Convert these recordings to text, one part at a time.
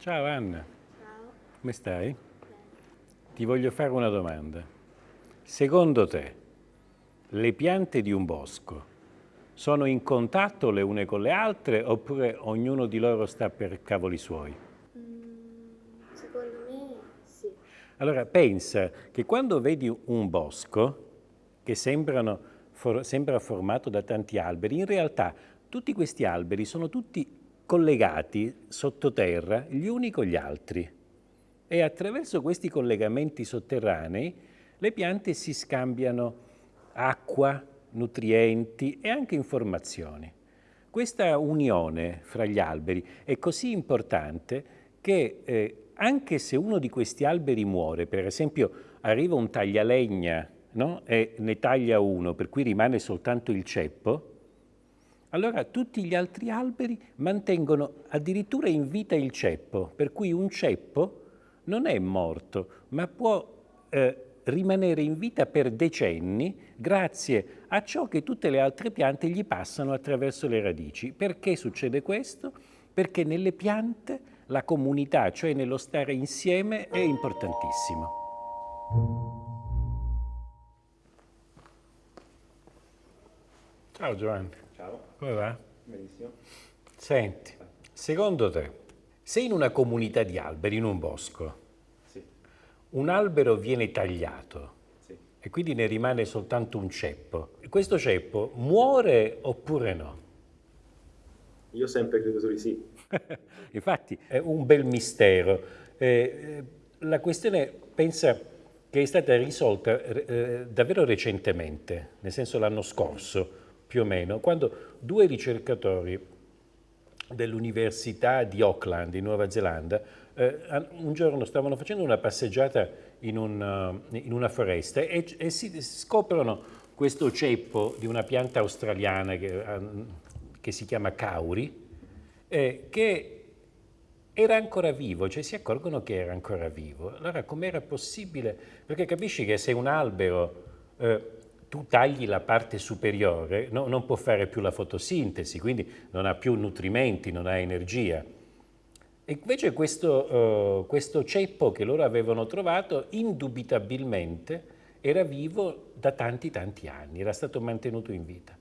Ciao Anna, Ciao. come stai? Ti voglio fare una domanda. Secondo te, le piante di un bosco sono in contatto le une con le altre oppure ognuno di loro sta per cavoli suoi? Mm, secondo me sì. Allora pensa che quando vedi un bosco che sembrano, for, sembra formato da tanti alberi, in realtà tutti questi alberi sono tutti collegati sottoterra gli uni con gli altri e attraverso questi collegamenti sotterranei le piante si scambiano acqua, nutrienti e anche informazioni. Questa unione fra gli alberi è così importante che eh, anche se uno di questi alberi muore, per esempio arriva un taglialegna no? e ne taglia uno, per cui rimane soltanto il ceppo, allora tutti gli altri alberi mantengono addirittura in vita il ceppo, per cui un ceppo non è morto, ma può eh, rimanere in vita per decenni grazie a ciò che tutte le altre piante gli passano attraverso le radici. Perché succede questo? Perché nelle piante la comunità, cioè nello stare insieme, è importantissimo. Ciao Giovanni. Ciao. Come va? Benissimo. Senti, secondo te, se in una comunità di alberi, in un bosco, sì. un albero viene tagliato sì. e quindi ne rimane soltanto un ceppo, questo ceppo muore oppure no? Io sempre credo di sì. Infatti è un bel mistero. Eh, la questione, pensa, che è stata risolta eh, davvero recentemente, nel senso l'anno scorso, più o meno, quando due ricercatori dell'Università di Auckland, in Nuova Zelanda, eh, un giorno stavano facendo una passeggiata in, un, uh, in una foresta e, e, si scoprono questo ceppo di una pianta australiana che, che si chiama cauri, eh, che era ancora vivo, cioè si accorgono che era ancora vivo. Allora com'era possibile? Perché capisci che se un albero eh, tu tagli la parte superiore, no, non può fare più la fotosintesi, quindi non ha più nutrimenti, non ha energia. E invece questo, uh, questo ceppo che loro avevano trovato, indubitabilmente, era vivo da tanti tanti anni, era stato mantenuto in vita.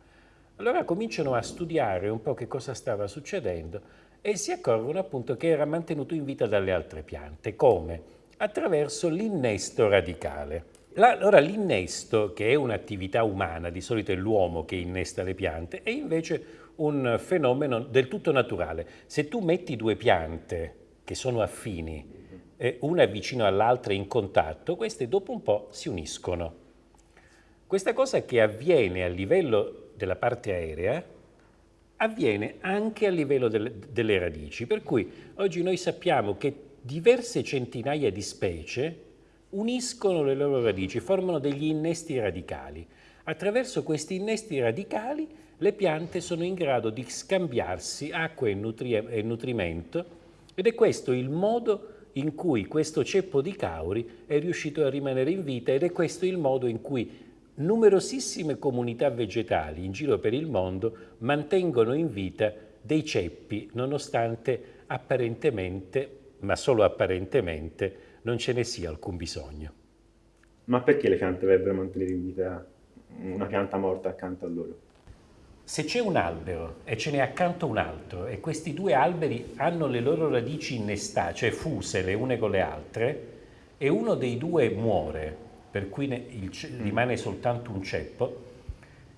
Allora cominciano a studiare un po' che cosa stava succedendo e si accorgono appunto che era mantenuto in vita dalle altre piante. Come? Attraverso l'innesto radicale. Allora l'innesto, che è un'attività umana, di solito è l'uomo che innesta le piante, è invece un fenomeno del tutto naturale. Se tu metti due piante che sono affini, eh, una vicino all'altra in contatto, queste dopo un po' si uniscono. Questa cosa che avviene a livello della parte aerea avviene anche a livello delle, delle radici, per cui oggi noi sappiamo che diverse centinaia di specie uniscono le loro radici, formano degli innesti radicali. Attraverso questi innesti radicali le piante sono in grado di scambiarsi acqua e, nutri e nutrimento ed è questo il modo in cui questo ceppo di cauri è riuscito a rimanere in vita ed è questo il modo in cui numerosissime comunità vegetali in giro per il mondo mantengono in vita dei ceppi nonostante apparentemente, ma solo apparentemente, non ce ne sia alcun bisogno. Ma perché le piante dovrebbero mantenere in vita una pianta morta accanto a loro? Se c'è un albero e ce n'è accanto un altro e questi due alberi hanno le loro radici innestate, cioè fuse le une con le altre, e uno dei due muore, per cui il, mm. rimane soltanto un ceppo,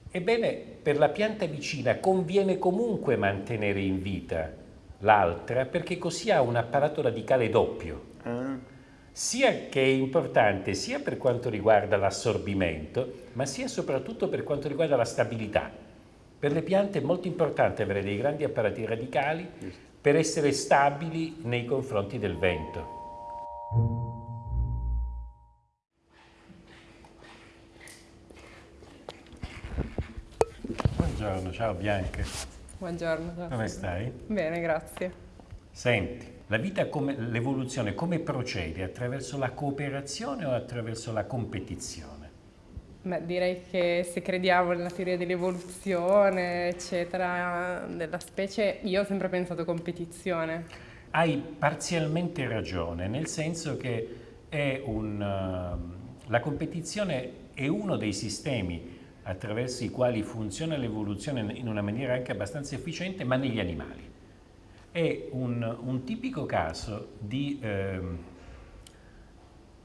ebbene per la pianta vicina conviene comunque mantenere in vita l'altra perché così ha un apparato radicale doppio. Ah sia che è importante sia per quanto riguarda l'assorbimento, ma sia soprattutto per quanto riguarda la stabilità. Per le piante è molto importante avere dei grandi apparati radicali per essere stabili nei confronti del vento. Buongiorno, ciao Bianca. Buongiorno. Come stai? Bene, grazie. Senti, la vita, l'evoluzione come procede? Attraverso la cooperazione o attraverso la competizione? Beh, direi che se crediamo nella teoria dell'evoluzione, eccetera, della specie, io ho sempre pensato competizione. hai parzialmente ragione, nel senso che un, la competizione è uno dei sistemi attraverso i quali funziona l'evoluzione in una maniera anche abbastanza efficiente, ma negli animali. È un, un tipico caso di eh,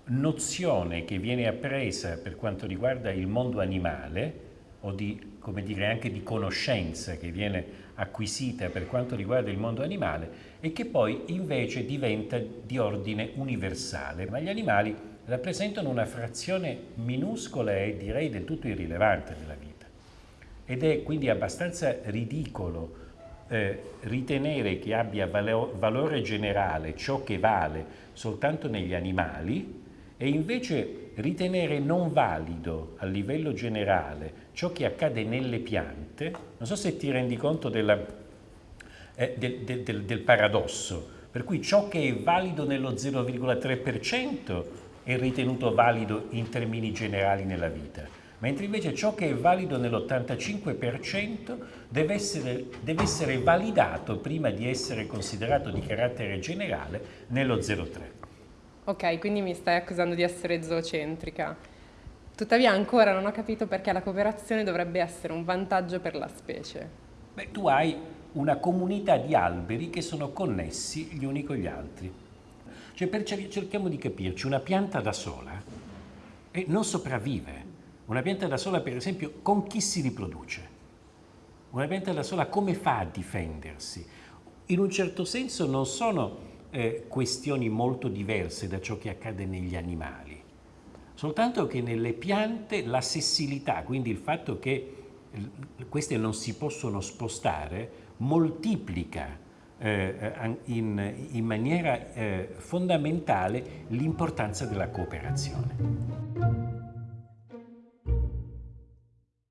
nozione che viene appresa per quanto riguarda il mondo animale o di, come dire, anche di conoscenza che viene acquisita per quanto riguarda il mondo animale e che poi invece diventa di ordine universale. Ma gli animali rappresentano una frazione minuscola e direi del tutto irrilevante della vita. Ed è quindi abbastanza ridicolo eh, ritenere che abbia valore generale ciò che vale soltanto negli animali e invece ritenere non valido a livello generale ciò che accade nelle piante, non so se ti rendi conto della, eh, del, del, del paradosso, per cui ciò che è valido nello 0,3% è ritenuto valido in termini generali nella vita, mentre invece ciò che è valido nell'85% deve essere, deve essere validato prima di essere considerato di carattere generale nello 0,3%. Ok, quindi mi stai accusando di essere zoocentrica. Tuttavia ancora non ho capito perché la cooperazione dovrebbe essere un vantaggio per la specie. Beh, tu hai una comunità di alberi che sono connessi gli uni con gli altri. Cioè, per, cerchiamo di capirci, una pianta da sola eh, non sopravvive. Una pianta da sola, per esempio, con chi si riproduce? Una pianta da sola come fa a difendersi? In un certo senso non sono eh, questioni molto diverse da ciò che accade negli animali, soltanto che nelle piante la sessilità, quindi il fatto che queste non si possono spostare, moltiplica eh, in, in, maniera eh, fondamentale l'importanza della cooperazione.